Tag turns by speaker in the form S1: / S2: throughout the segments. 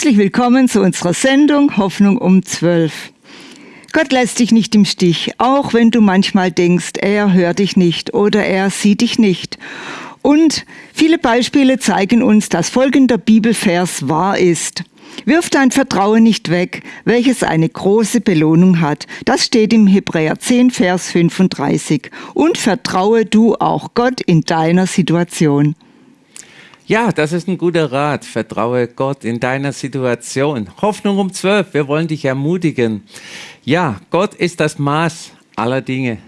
S1: Herzlich willkommen zu unserer Sendung Hoffnung um 12. Gott lässt dich nicht im Stich, auch wenn du manchmal denkst, er hört dich nicht oder er sieht dich nicht. Und viele Beispiele zeigen uns, dass folgender Bibelvers wahr ist. Wirf dein Vertrauen nicht weg, welches eine große Belohnung hat. Das steht im Hebräer 10, Vers 35. Und vertraue du auch Gott in deiner Situation.
S2: Ja, das ist ein guter Rat. Vertraue Gott in deiner Situation. Hoffnung um zwölf. Wir wollen dich ermutigen. Ja, Gott ist das Maß aller Dinge.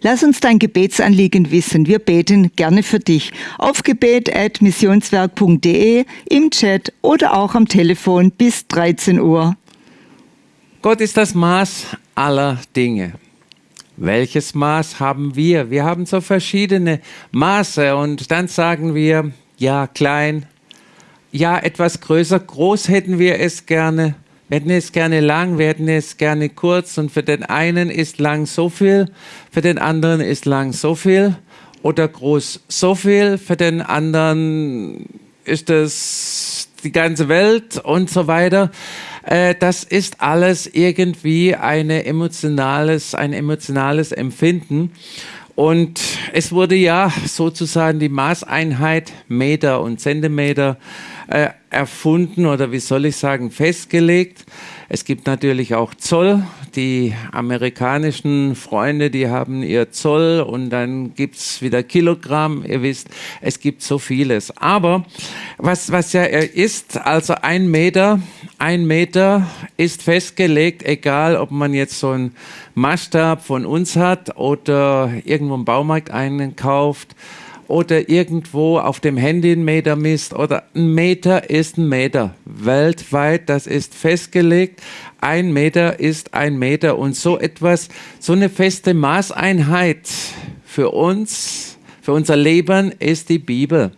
S1: Lass uns dein Gebetsanliegen wissen. Wir beten gerne für dich. Auf gebet.missionswerk.de, im Chat oder auch am Telefon bis 13 Uhr.
S2: Gott ist das Maß aller Dinge. Welches Maß haben wir? Wir haben so verschiedene Maße und dann sagen wir, ja, klein, ja, etwas größer, groß hätten wir es gerne. Wir hätten es gerne lang, wir hätten es gerne kurz und für den einen ist lang so viel, für den anderen ist lang so viel oder groß so viel, für den anderen ist es die ganze Welt und so weiter. Äh, das ist alles irgendwie eine emotionales, ein emotionales Empfinden. Und es wurde ja sozusagen die Maßeinheit Meter und Zentimeter äh, erfunden oder wie soll ich sagen, festgelegt. Es gibt natürlich auch Zoll. Die amerikanischen Freunde, die haben ihr Zoll und dann gibt's wieder Kilogramm. Ihr wisst, es gibt so vieles. Aber was, was ja ist, also ein Meter, ein Meter ist festgelegt, egal ob man jetzt so einen Maßstab von uns hat oder irgendwo im Baumarkt einkauft oder irgendwo auf dem Handy einen Meter misst oder ein Meter ist ein Meter. Weltweit, das ist festgelegt. Ein Meter ist ein Meter und so etwas, so eine feste Maßeinheit für uns, für unser Leben ist die Bibel.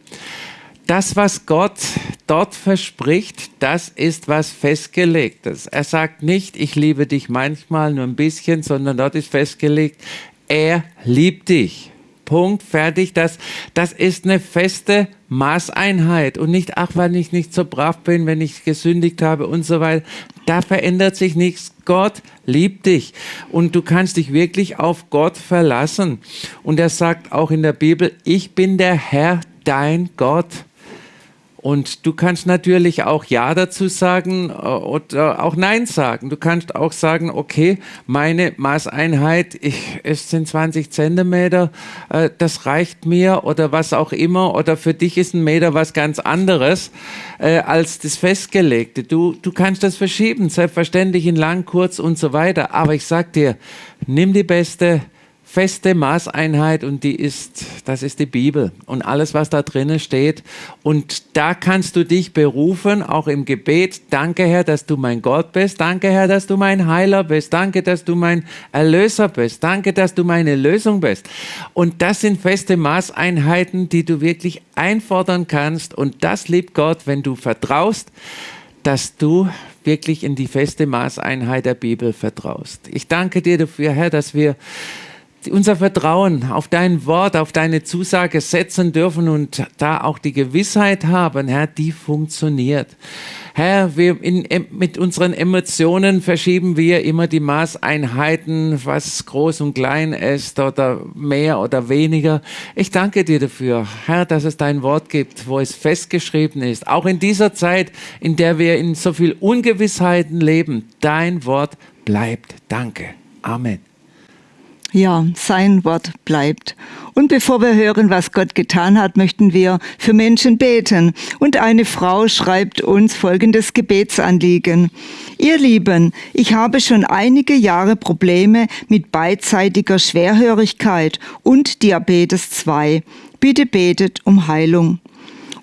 S2: Das, was Gott dort verspricht, das ist was festgelegtes. Er sagt nicht, ich liebe dich manchmal nur ein bisschen, sondern dort ist festgelegt, er liebt dich. Punkt, fertig. Das, das ist eine feste Maßeinheit und nicht, ach, weil ich nicht so brav bin, wenn ich gesündigt habe und so weiter. Da verändert sich nichts. Gott liebt dich und du kannst dich wirklich auf Gott verlassen. Und er sagt auch in der Bibel, ich bin der Herr, dein Gott. Und du kannst natürlich auch Ja dazu sagen äh, oder auch Nein sagen. Du kannst auch sagen, okay, meine Maßeinheit ich, es sind 20 Zentimeter, äh, das reicht mir oder was auch immer. Oder für dich ist ein Meter was ganz anderes äh, als das Festgelegte. Du, du kannst das verschieben, selbstverständlich in lang, kurz und so weiter. Aber ich sag dir, nimm die beste feste Maßeinheit und die ist, das ist die Bibel und alles, was da drinnen steht. Und da kannst du dich berufen, auch im Gebet. Danke, Herr, dass du mein Gott bist. Danke, Herr, dass du mein Heiler bist. Danke, dass du mein Erlöser bist. Danke, dass du meine Lösung bist. Und das sind feste Maßeinheiten, die du wirklich einfordern kannst. Und das liebt Gott, wenn du vertraust, dass du wirklich in die feste Maßeinheit der Bibel vertraust. Ich danke dir dafür, Herr, dass wir unser Vertrauen auf dein Wort, auf deine Zusage setzen dürfen und da auch die Gewissheit haben, Herr, die funktioniert. Herr, wir in, mit unseren Emotionen verschieben wir immer die Maßeinheiten, was groß und klein ist oder mehr oder weniger. Ich danke dir dafür, Herr, dass es dein Wort gibt, wo es festgeschrieben ist. Auch in dieser Zeit, in der wir in so viel Ungewissheiten leben, dein Wort bleibt. Danke. Amen.
S1: Ja, sein Wort bleibt. Und bevor wir hören, was Gott getan hat, möchten wir für Menschen beten. Und eine Frau schreibt uns folgendes Gebetsanliegen. Ihr Lieben, ich habe schon einige Jahre Probleme mit beidseitiger Schwerhörigkeit und Diabetes 2. Bitte betet um Heilung.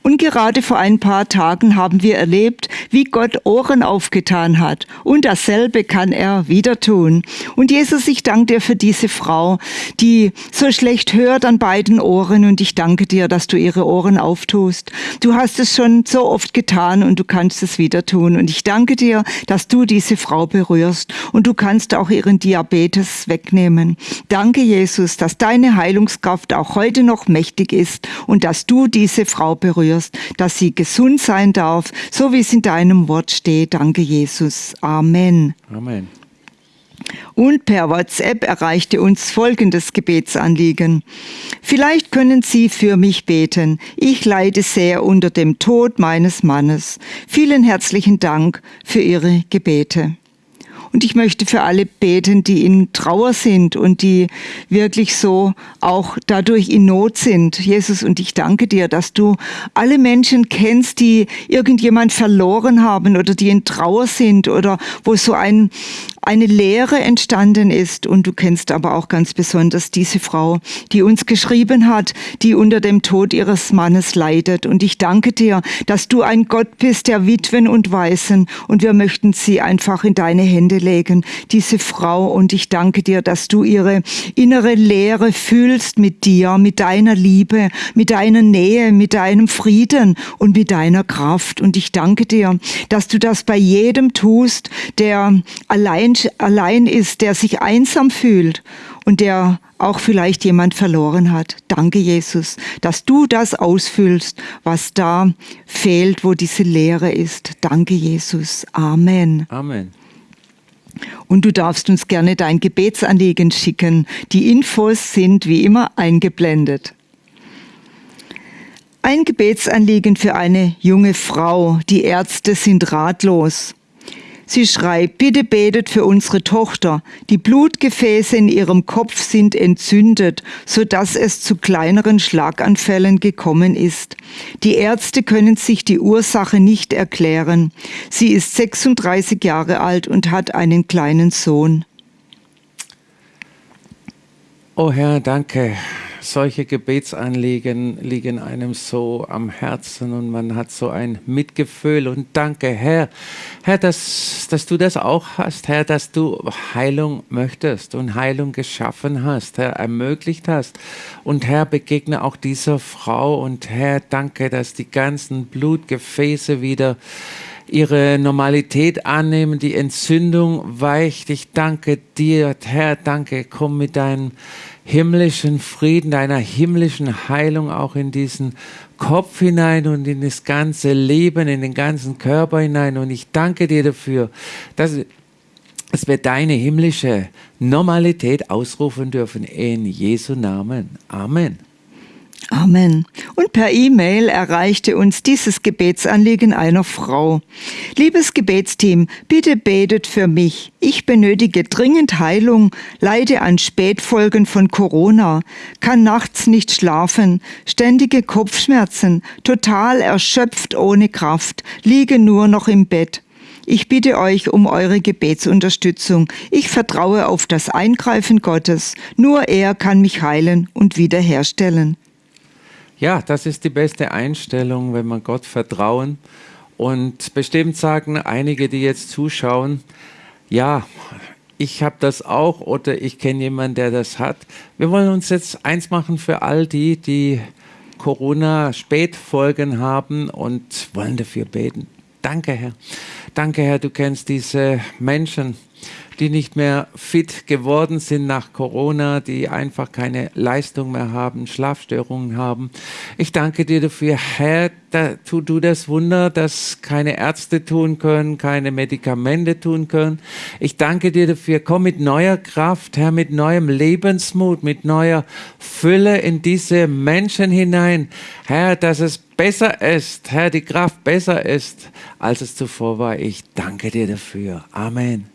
S1: Und gerade vor ein paar Tagen haben wir erlebt, wie Gott Ohren aufgetan hat. Und dasselbe kann er wieder tun. Und Jesus, ich danke dir für diese Frau, die so schlecht hört an beiden Ohren. Und ich danke dir, dass du ihre Ohren auftust. Du hast es schon so oft getan und du kannst es wieder tun. Und ich danke dir, dass du diese Frau berührst. Und du kannst auch ihren Diabetes wegnehmen. Danke, Jesus, dass deine Heilungskraft auch heute noch mächtig ist und dass du diese Frau berührst führst, dass sie gesund sein darf, so wie es in deinem Wort steht. Danke, Jesus. Amen.
S2: Amen.
S1: Und per WhatsApp erreichte uns folgendes Gebetsanliegen. Vielleicht können Sie für mich beten. Ich leide sehr unter dem Tod meines Mannes. Vielen herzlichen Dank für Ihre Gebete. Und ich möchte für alle beten, die in Trauer sind und die wirklich so auch dadurch in Not sind. Jesus, und ich danke dir, dass du alle Menschen kennst, die irgendjemand verloren haben oder die in Trauer sind oder wo so ein, eine Lehre entstanden ist. Und du kennst aber auch ganz besonders diese Frau, die uns geschrieben hat, die unter dem Tod ihres Mannes leidet. Und ich danke dir, dass du ein Gott bist der Witwen und Waisen. Und wir möchten sie einfach in deine Hände legen, diese Frau. Und ich danke dir, dass du ihre innere Leere fühlst mit dir, mit deiner Liebe, mit deiner Nähe, mit deinem Frieden und mit deiner Kraft. Und ich danke dir, dass du das bei jedem tust, der allein, allein ist, der sich einsam fühlt und der auch vielleicht jemand verloren hat. Danke, Jesus, dass du das ausfüllst, was da fehlt, wo diese Leere ist. Danke, Jesus. Amen.
S2: Amen.
S1: Und du darfst uns gerne dein Gebetsanliegen schicken. Die Infos sind wie immer eingeblendet. Ein Gebetsanliegen für eine junge Frau. Die Ärzte sind ratlos. Sie schreibt, bitte betet für unsere Tochter. Die Blutgefäße in ihrem Kopf sind entzündet, so dass es zu kleineren Schlaganfällen gekommen ist. Die Ärzte können sich die Ursache nicht erklären. Sie ist 36 Jahre alt und hat einen kleinen Sohn.
S2: Oh Herr, danke solche Gebetsanliegen liegen einem so am Herzen und man hat so ein Mitgefühl und danke, Herr, Herr, dass, dass du das auch hast, Herr, dass du Heilung möchtest und Heilung geschaffen hast, Herr, ermöglicht hast. Und Herr, begegne auch dieser Frau und Herr, danke, dass die ganzen Blutgefäße wieder ihre Normalität annehmen, die Entzündung weicht. Ich danke dir, Herr, danke, komm mit deinem himmlischen Frieden, deiner himmlischen Heilung auch in diesen Kopf hinein und in das ganze Leben, in den ganzen Körper hinein. Und ich danke dir dafür, dass, dass wir deine himmlische Normalität ausrufen dürfen. In Jesu Namen. Amen.
S1: Amen. Und per E-Mail erreichte uns dieses Gebetsanliegen einer Frau. Liebes Gebetsteam, bitte betet für mich. Ich benötige dringend Heilung, leide an Spätfolgen von Corona, kann nachts nicht schlafen, ständige Kopfschmerzen, total erschöpft ohne Kraft, liege nur noch im Bett. Ich bitte euch um eure Gebetsunterstützung. Ich vertraue auf das Eingreifen Gottes. Nur er kann mich heilen und wiederherstellen.
S2: Ja, das ist die beste Einstellung, wenn man Gott vertrauen. Und bestimmt sagen einige, die jetzt zuschauen, ja, ich habe das auch oder ich kenne jemanden, der das hat. Wir wollen uns jetzt eins machen für all die, die Corona-Spätfolgen haben und wollen dafür beten. Danke, Herr. Danke, Herr, du kennst diese Menschen die nicht mehr fit geworden sind nach Corona, die einfach keine Leistung mehr haben, Schlafstörungen haben. Ich danke dir dafür, Herr, da, tu du das Wunder, das keine Ärzte tun können, keine Medikamente tun können. Ich danke dir dafür, komm mit neuer Kraft, Herr, mit neuem Lebensmut, mit neuer Fülle in diese Menschen hinein. Herr, dass es besser ist, Herr, die Kraft besser ist, als es zuvor war. Ich danke dir dafür. Amen.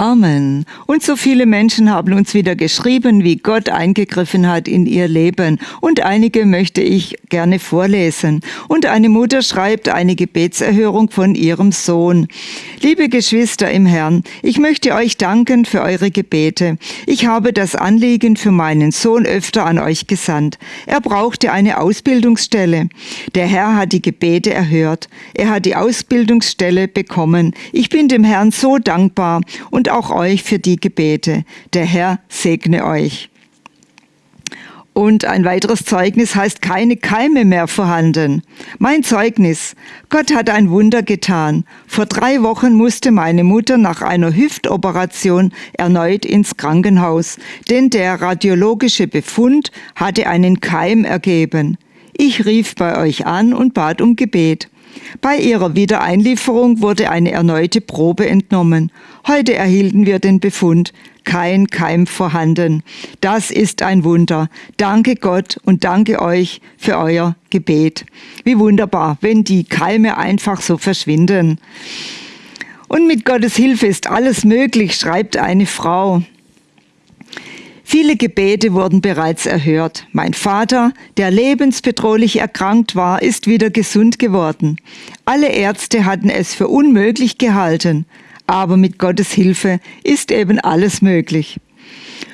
S1: Amen. Und so viele Menschen haben uns wieder geschrieben, wie Gott eingegriffen hat in ihr Leben. Und einige möchte ich gerne vorlesen. Und eine Mutter schreibt eine Gebetserhörung von ihrem Sohn. Liebe Geschwister im Herrn, ich möchte euch danken für eure Gebete. Ich habe das Anliegen für meinen Sohn öfter an euch gesandt. Er brauchte eine Ausbildungsstelle. Der Herr hat die Gebete erhört. Er hat die Ausbildungsstelle bekommen. Ich bin dem Herrn so dankbar und auch euch für die Gebete. Der Herr segne euch. Und ein weiteres Zeugnis heißt keine Keime mehr vorhanden. Mein Zeugnis. Gott hat ein Wunder getan. Vor drei Wochen musste meine Mutter nach einer Hüftoperation erneut ins Krankenhaus, denn der radiologische Befund hatte einen Keim ergeben. Ich rief bei euch an und bat um Gebet. Bei ihrer Wiedereinlieferung wurde eine erneute Probe entnommen. Heute erhielten wir den Befund, kein Keim vorhanden. Das ist ein Wunder. Danke Gott und danke euch für euer Gebet. Wie wunderbar, wenn die Keime einfach so verschwinden. Und mit Gottes Hilfe ist alles möglich, schreibt eine Frau. Viele Gebete wurden bereits erhört. Mein Vater, der lebensbedrohlich erkrankt war, ist wieder gesund geworden. Alle Ärzte hatten es für unmöglich gehalten, aber mit Gottes Hilfe ist eben alles möglich.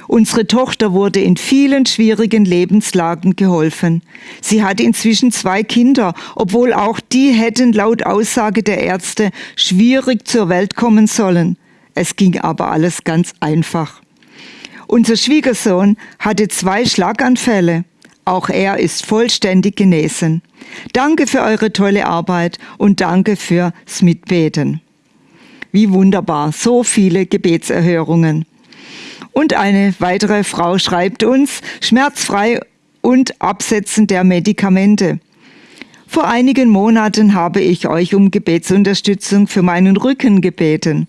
S1: Unsere Tochter wurde in vielen schwierigen Lebenslagen geholfen. Sie hat inzwischen zwei Kinder, obwohl auch die hätten laut Aussage der Ärzte schwierig zur Welt kommen sollen. Es ging aber alles ganz einfach. Unser Schwiegersohn hatte zwei Schlaganfälle. Auch er ist vollständig genesen. Danke für eure tolle Arbeit und danke fürs Mitbeten. Wie wunderbar, so viele Gebetserhörungen. Und eine weitere Frau schreibt uns, schmerzfrei und Absetzen der Medikamente. Vor einigen Monaten habe ich euch um Gebetsunterstützung für meinen Rücken gebeten.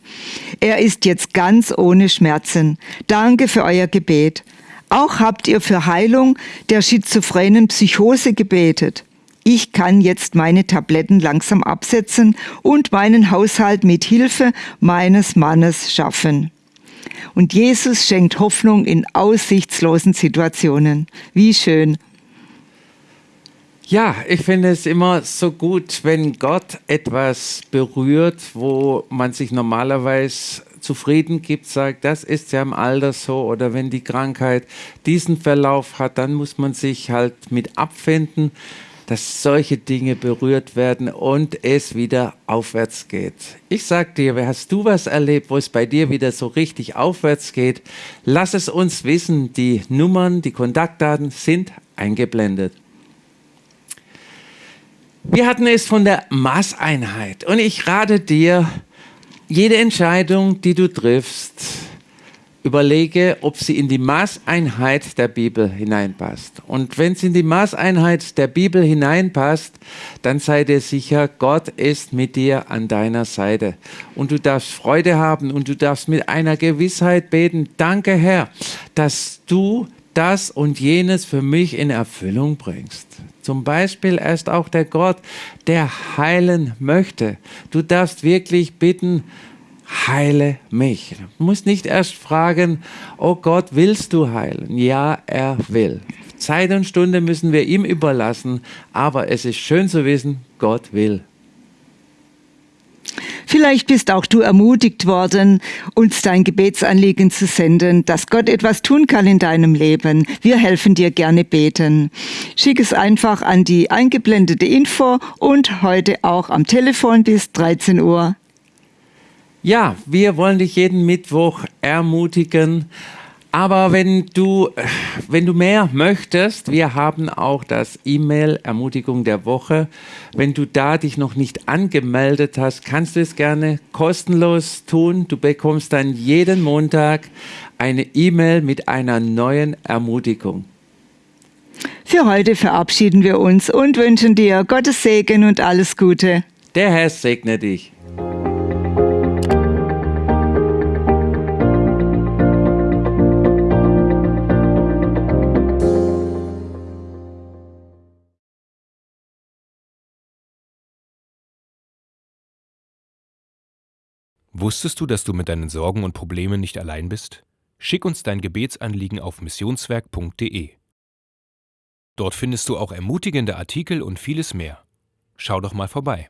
S1: Er ist jetzt ganz ohne Schmerzen. Danke für euer Gebet. Auch habt ihr für Heilung der schizophrenen Psychose gebetet. Ich kann jetzt meine Tabletten langsam absetzen und meinen Haushalt mit Hilfe meines Mannes schaffen. Und Jesus schenkt Hoffnung in aussichtslosen Situationen. Wie schön.
S2: Ja, ich finde es immer so gut, wenn Gott etwas berührt, wo man sich normalerweise zufrieden gibt, sagt, das ist ja im Alter so, oder wenn die Krankheit diesen Verlauf hat, dann muss man sich halt mit abfinden, dass solche Dinge berührt werden und es wieder aufwärts geht. Ich sag dir, hast du was erlebt, wo es bei dir wieder so richtig aufwärts geht? Lass es uns wissen. Die Nummern, die Kontaktdaten sind eingeblendet. Wir hatten es von der Maßeinheit und ich rate dir, jede Entscheidung, die du triffst, überlege, ob sie in die Maßeinheit der Bibel hineinpasst. Und wenn sie in die Maßeinheit der Bibel hineinpasst, dann sei dir sicher, Gott ist mit dir an deiner Seite. Und du darfst Freude haben und du darfst mit einer Gewissheit beten, danke Herr, dass du das und jenes für mich in Erfüllung bringst. Zum Beispiel ist auch der Gott, der heilen möchte. Du darfst wirklich bitten, heile mich. Du musst nicht erst fragen, oh Gott, willst du heilen? Ja, er will. Zeit und Stunde müssen wir ihm überlassen, aber es ist schön zu wissen, Gott will.
S1: Vielleicht bist auch du ermutigt worden, uns dein Gebetsanliegen zu senden, dass Gott etwas tun kann in deinem Leben. Wir helfen dir gerne beten. Schick es einfach an die eingeblendete Info und heute auch am Telefon bis 13 Uhr.
S2: Ja, wir wollen dich jeden Mittwoch ermutigen, aber wenn du, wenn du mehr möchtest, wir haben auch das E-Mail Ermutigung der Woche. Wenn du da dich noch nicht angemeldet hast, kannst du es gerne kostenlos tun. Du bekommst dann jeden Montag eine E-Mail mit einer neuen Ermutigung.
S1: Für heute verabschieden wir uns und wünschen dir Gottes Segen und alles Gute.
S2: Der Herr segne dich.
S3: Wusstest du, dass du mit deinen Sorgen und Problemen nicht allein bist? Schick uns dein Gebetsanliegen auf missionswerk.de. Dort findest du auch ermutigende Artikel und vieles mehr. Schau doch mal vorbei.